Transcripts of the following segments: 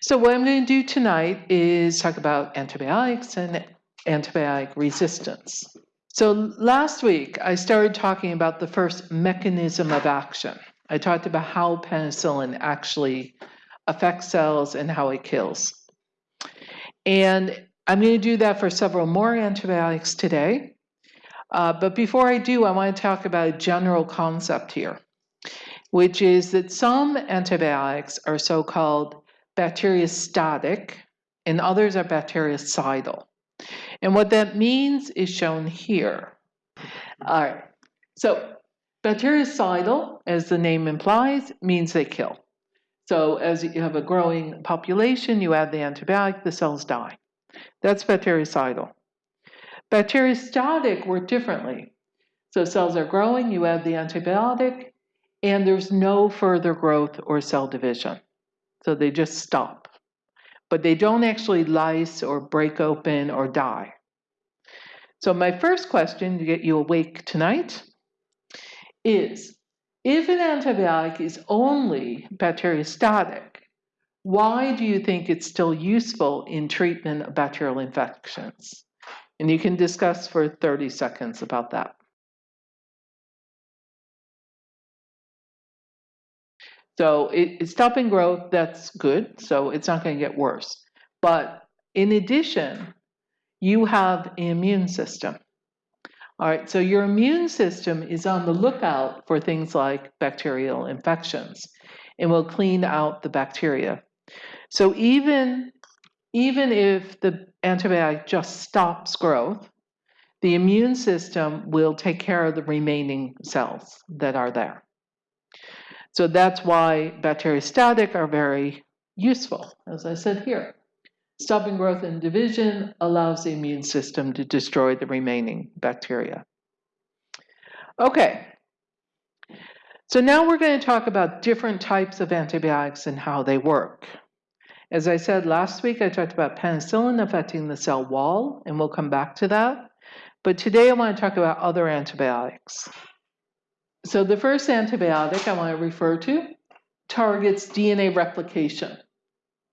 So what I'm going to do tonight is talk about antibiotics and antibiotic resistance. So last week, I started talking about the first mechanism of action. I talked about how penicillin actually affects cells and how it kills. And I'm going to do that for several more antibiotics today. Uh, but before I do, I want to talk about a general concept here, which is that some antibiotics are so-called bacteriostatic and others are bactericidal. And what that means is shown here. All right, so bactericidal, as the name implies, means they kill. So as you have a growing population, you add the antibiotic, the cells die. That's bactericidal. Bacteriostatic work differently. So cells are growing, you add the antibiotic, and there's no further growth or cell division. So they just stop. But they don't actually lyse or break open or die. So my first question to get you awake tonight is, if an antibiotic is only bacteriostatic, why do you think it's still useful in treatment of bacterial infections? And you can discuss for 30 seconds about that. So it, it's stopping growth, that's good. So it's not going to get worse. But in addition, you have an immune system. All right, so your immune system is on the lookout for things like bacterial infections and will clean out the bacteria. So even, even if the antibiotic just stops growth, the immune system will take care of the remaining cells that are there. So that's why bacteriostatic are very useful, as I said here. Stopping growth and division allows the immune system to destroy the remaining bacteria. Okay, so now we're going to talk about different types of antibiotics and how they work. As I said last week, I talked about penicillin affecting the cell wall, and we'll come back to that. But today I want to talk about other antibiotics. So the first antibiotic I want to refer to targets DNA replication.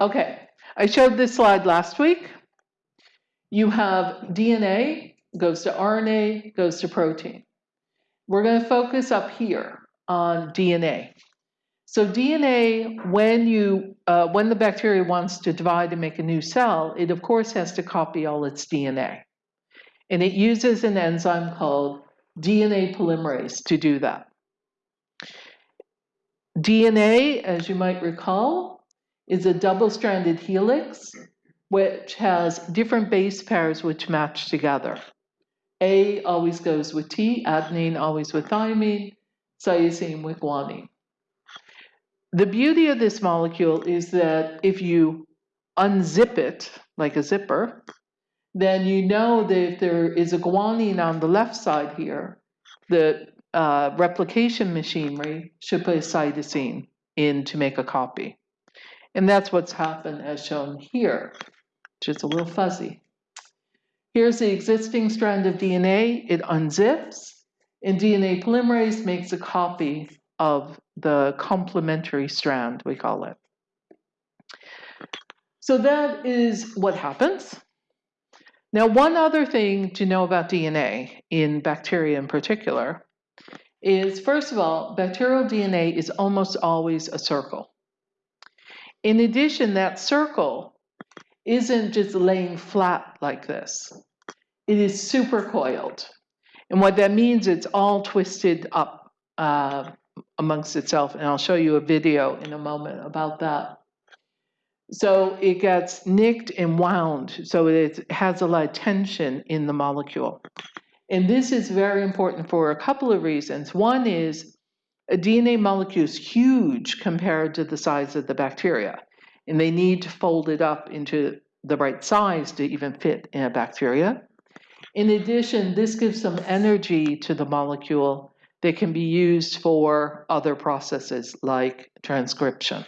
Okay, I showed this slide last week. You have DNA, goes to RNA, goes to protein. We're going to focus up here on DNA. So DNA, when you uh, when the bacteria wants to divide and make a new cell, it of course has to copy all its DNA, and it uses an enzyme called DNA polymerase to do that. DNA, as you might recall, is a double-stranded helix which has different base pairs which match together. A always goes with T, adenine always with thymine, cytosine with guanine. The beauty of this molecule is that if you unzip it like a zipper, then you know that if there is a guanine on the left side here, the uh, replication machinery should put a cytosine in to make a copy. And that's what's happened as shown here, which is a little fuzzy. Here's the existing strand of DNA. It unzips, and DNA polymerase makes a copy of the complementary strand, we call it. So that is what happens. Now, one other thing to know about DNA, in bacteria in particular, is first of all, bacterial DNA is almost always a circle. In addition, that circle isn't just laying flat like this. It is supercoiled. And what that means, it's all twisted up uh, amongst itself. And I'll show you a video in a moment about that. So it gets nicked and wound, so it has a lot of tension in the molecule. And this is very important for a couple of reasons. One is a DNA molecule is huge compared to the size of the bacteria, and they need to fold it up into the right size to even fit in a bacteria. In addition, this gives some energy to the molecule that can be used for other processes like transcription.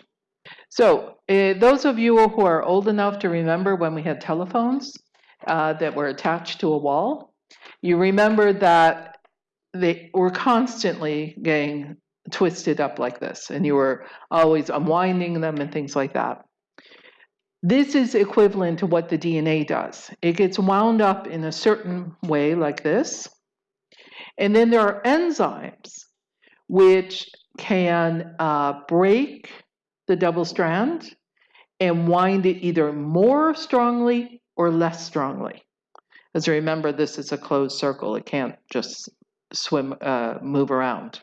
So uh, those of you who are old enough to remember when we had telephones uh, that were attached to a wall, you remember that they were constantly getting twisted up like this, and you were always unwinding them and things like that. This is equivalent to what the DNA does. It gets wound up in a certain way, like this. And then there are enzymes which can uh, break the double strand and wind it either more strongly or less strongly. As you remember, this is a closed circle. It can't just swim, uh, move around.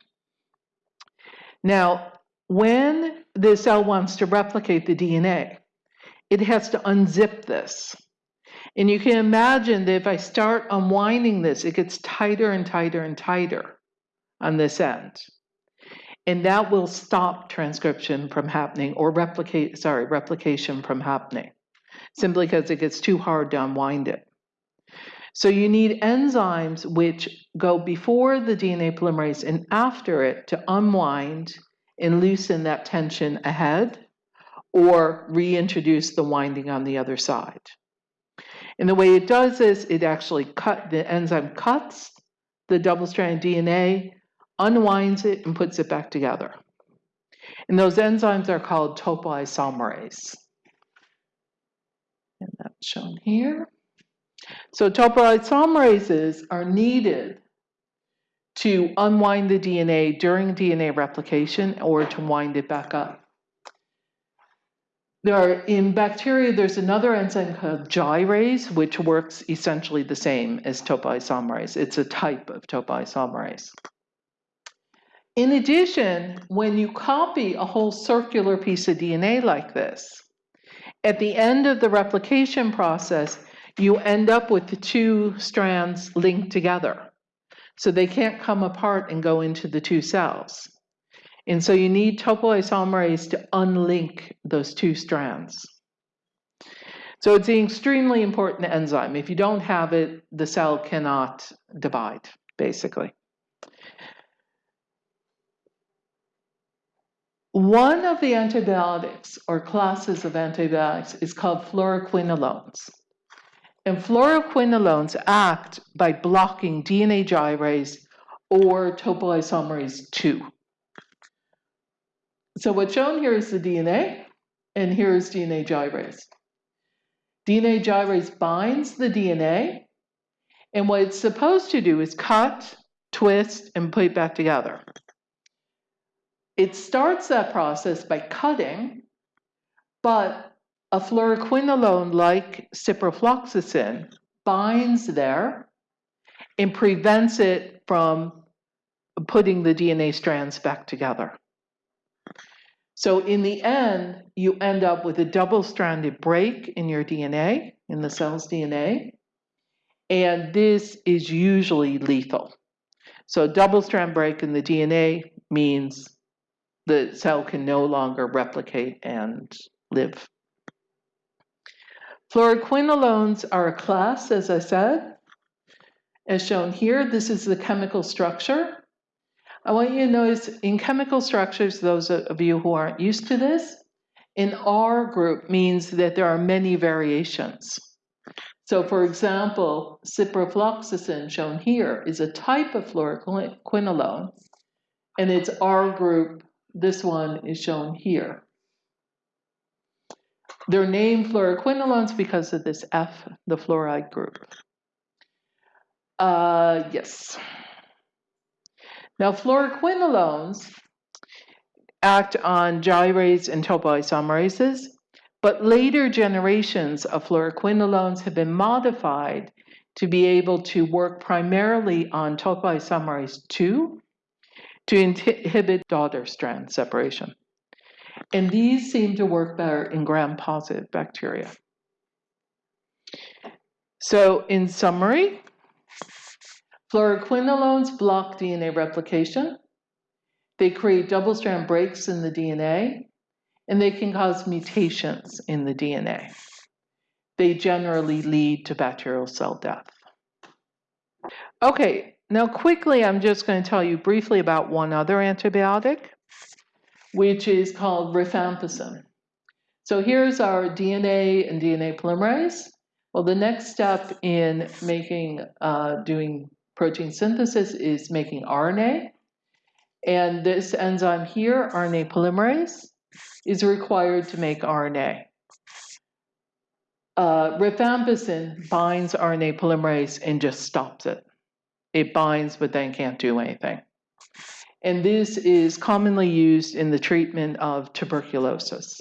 Now, when the cell wants to replicate the DNA, it has to unzip this. And you can imagine that if I start unwinding this, it gets tighter and tighter and tighter on this end. And that will stop transcription from happening or replicate, sorry, replication from happening, simply because it gets too hard to unwind it. So you need enzymes which go before the DNA polymerase and after it to unwind and loosen that tension ahead or reintroduce the winding on the other side. And the way it does this, it actually cut the enzyme cuts the double-stranded DNA, unwinds it, and puts it back together. And those enzymes are called topoisomerase. And that's shown here. So topoisomerases are needed to unwind the DNA during DNA replication or to wind it back up. There are, in bacteria, there's another enzyme called gyrase, which works essentially the same as topoisomerase. It's a type of topoisomerase. In addition, when you copy a whole circular piece of DNA like this, at the end of the replication process, you end up with the two strands linked together. So they can't come apart and go into the two cells. And so you need topoisomerase to unlink those two strands. So it's an extremely important enzyme. If you don't have it, the cell cannot divide, basically. One of the antibiotics or classes of antibiotics is called fluoroquinolones. And fluoroquinolones act by blocking DNA gyrase or topoisomerase 2. So what's shown here is the DNA, and here is DNA gyrase. DNA gyrase binds the DNA, and what it's supposed to do is cut, twist, and put it back together. It starts that process by cutting, but a fluoroquinolone like ciprofloxacin binds there and prevents it from putting the DNA strands back together. So in the end, you end up with a double-stranded break in your DNA, in the cell's DNA, and this is usually lethal. So double-strand break in the DNA means the cell can no longer replicate and live. Fluoroquinolones are a class, as I said. As shown here, this is the chemical structure. I want you to notice in chemical structures, those of you who aren't used to this, an R group means that there are many variations. So for example, ciprofloxacin shown here is a type of fluoroquinolone, and its R group, this one is shown here. They're named fluoroquinolones because of this F, the fluoride group. Uh, yes. Now, fluoroquinolones act on gyrase and topoisomerases, but later generations of fluoroquinolones have been modified to be able to work primarily on topoisomerase 2 to inhibit daughter strand separation. And these seem to work better in gram-positive bacteria. So in summary, Fluoroquinolones block DNA replication. They create double-strand breaks in the DNA, and they can cause mutations in the DNA. They generally lead to bacterial cell death. Okay, now quickly, I'm just going to tell you briefly about one other antibiotic, which is called rifampicin. So here's our DNA and DNA polymerase. Well, the next step in making, uh, doing protein synthesis is making RNA. And this enzyme here, RNA polymerase, is required to make RNA. Uh, rifampicin binds RNA polymerase and just stops it. It binds, but then can't do anything. And this is commonly used in the treatment of tuberculosis.